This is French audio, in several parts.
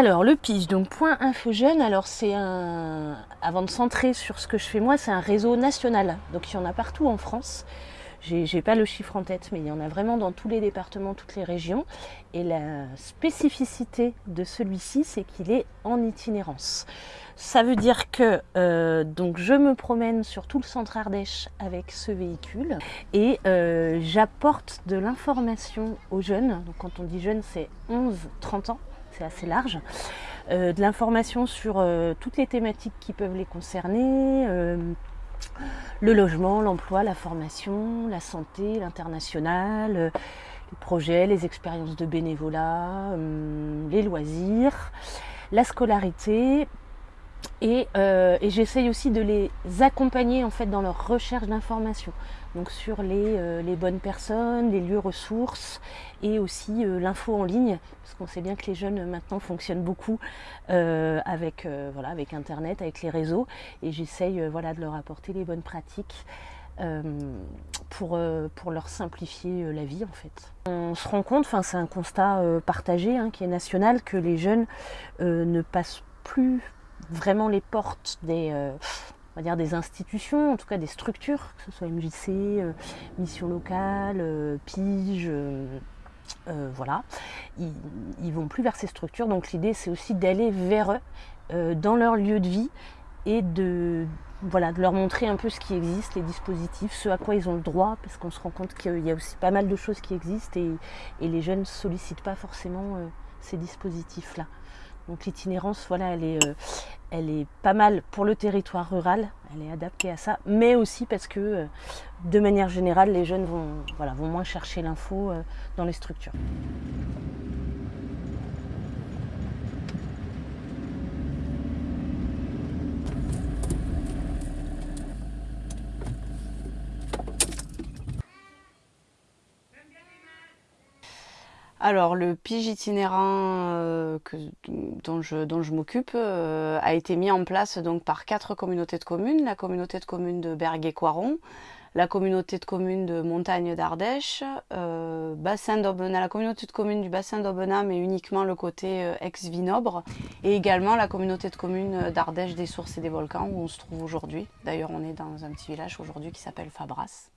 Alors le PIGE, donc Point Info alors c'est un, avant de centrer sur ce que je fais moi, c'est un réseau national, donc il y en a partout en France. J'ai pas le chiffre en tête, mais il y en a vraiment dans tous les départements, toutes les régions. Et la spécificité de celui-ci, c'est qu'il est en itinérance. Ça veut dire que euh, donc je me promène sur tout le centre Ardèche avec ce véhicule et euh, j'apporte de l'information aux jeunes. Donc quand on dit jeunes, c'est 11-30 ans c'est assez large, euh, de l'information sur euh, toutes les thématiques qui peuvent les concerner, euh, le logement, l'emploi, la formation, la santé, l'international, les projets, les expériences de bénévolat, les loisirs, la scolarité, et, et j'essaye aussi de les accompagner en fait dans leur recherche d'informations donc sur les, euh, bonnes personnes, les lieux ressources et aussi euh, l'info en ligne, parce qu'on sait bien que les jeunes maintenant fonctionnent beaucoup euh, avec, voilà, avec Internet, avec les réseaux, et j'essaye voilà, de leur apporter les bonnes pratiques. pour, pour leur simplifier la vie en fait. On se rend compte, c'est un constat partagé hein, qui est national, que les jeunes ne passent plus vraiment les portes des, dire des institutions, en tout cas des structures, que ce soit MJC, euh, mission locale, euh, PIGE, euh, voilà. Ils, ils vont plus vers ces structures, donc l'idée c'est aussi d'aller vers eux, dans leur lieu de vie, et de, voilà, de leur montrer un peu ce qui existe, les dispositifs, ce à quoi ils ont le droit, parce qu'on se rend compte qu'il y a aussi pas mal de choses qui existent et, et les jeunes ne sollicitent pas forcément ces dispositifs-là. Donc l'itinérance, voilà, elle est, euh, elle est pas mal pour le territoire rural, elle est adaptée à ça, mais aussi parce que euh, de manière générale, les jeunes vont, voilà, moins chercher l'info euh, dans les structures. Alors, le pige itinérant euh, dont je, m'occupe euh, a été mis en place donc, par quatre communautés de communes. La communauté de communes de Berguet-Coiron, la communauté de communes de Montagne d'Ardèche, euh, la communauté de communes du bassin d'Aubenas, mais uniquement le côté ex-Vinobre, et également la communauté de communes d'Ardèche, des Sources et des Volcans, où on se trouve aujourd'hui. D'ailleurs, on est dans un petit village aujourd'hui qui s'appelle Fabras.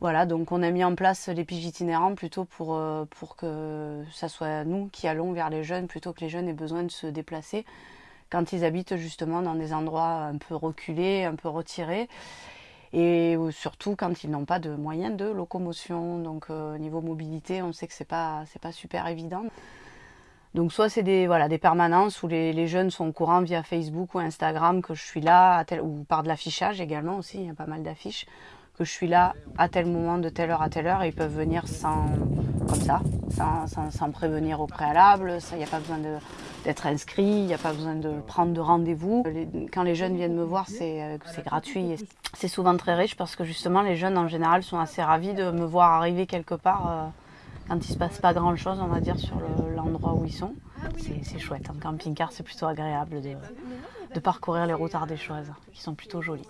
Voilà, donc on a mis en place les piges itinérants plutôt pour, euh, pour que ça soit nous qui allons vers les jeunes plutôt que les jeunes aient besoin de se déplacer quand ils habitent justement dans des endroits un peu reculés, un peu retirés et surtout quand ils n'ont pas de moyens de locomotion. Donc euh, niveau mobilité, on sait que c'est pas pas super évident. Donc soit c'est des voilà des permanences où les, jeunes sont au courant via Facebook ou Instagram que je suis là, ou par de l'affichage également aussi, il y a pas mal d'affiches que je suis là à tel moment, de telle heure à telle heure, et ils peuvent venir sans, comme ça, sans, prévenir au préalable, il n'y a pas besoin d'être inscrit, il n'y a pas besoin de prendre de rendez-vous. Quand les jeunes viennent me voir, c'est euh, gratuit. C'est souvent très riche parce que justement les jeunes en général sont assez ravis de me voir arriver quelque part euh, quand il ne se passe pas grand chose, on va dire, sur l'endroit où ils sont. C'est chouette, en camping-car c'est plutôt agréable de, parcourir les routes ardéchoises, qui sont plutôt jolies.